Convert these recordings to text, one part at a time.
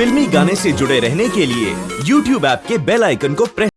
फिल्मी गाने से जुड़े रहने के लिए YouTube ऐप के बेल आइकन को press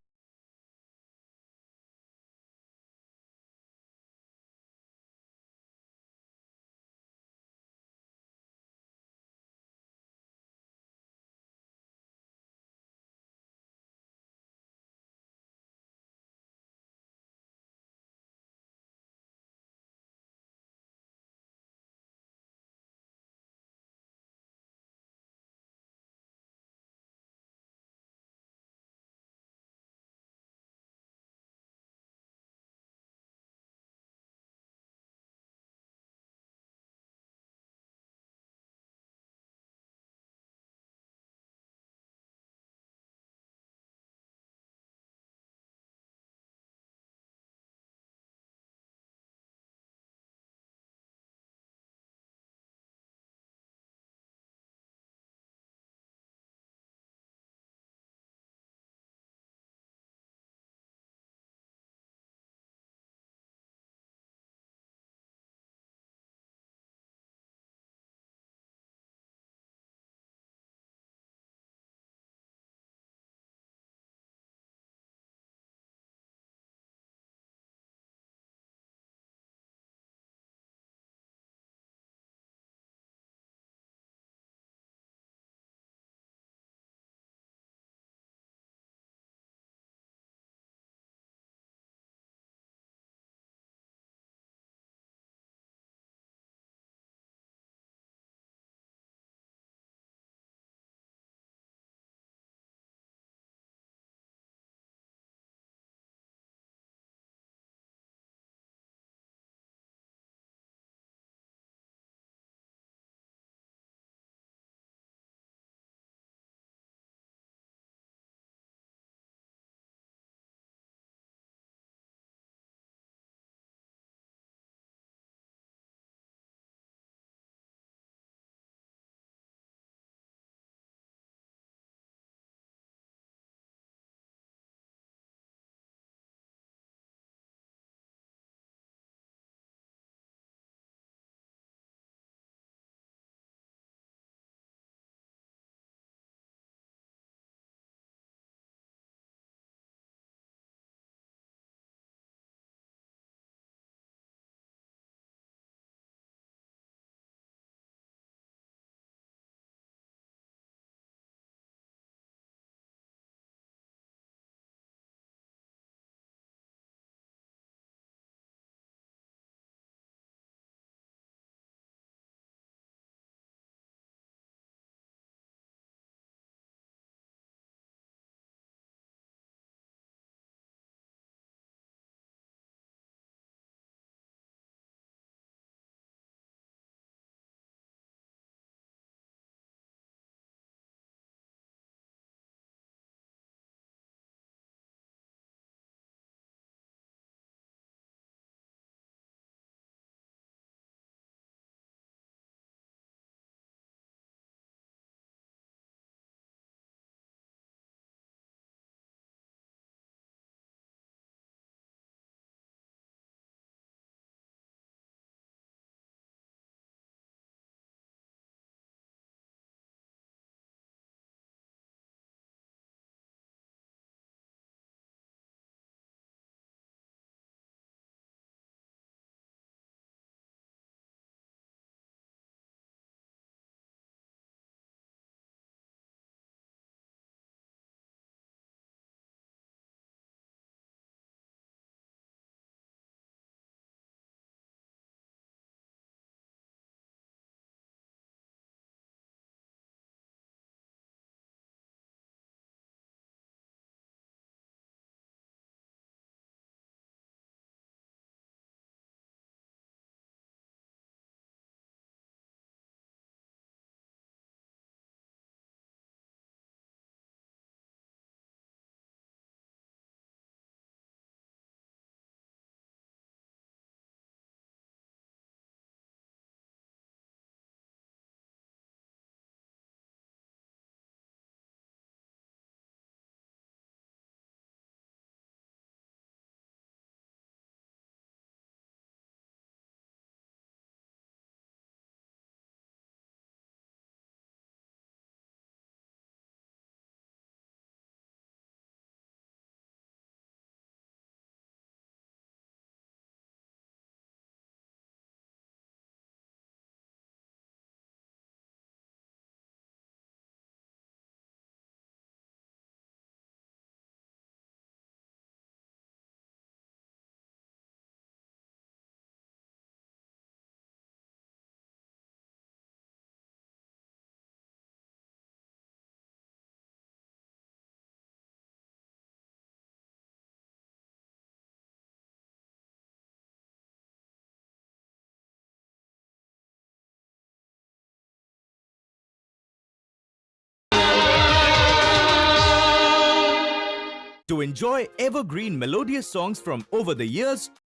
To enjoy evergreen melodious songs from over the years,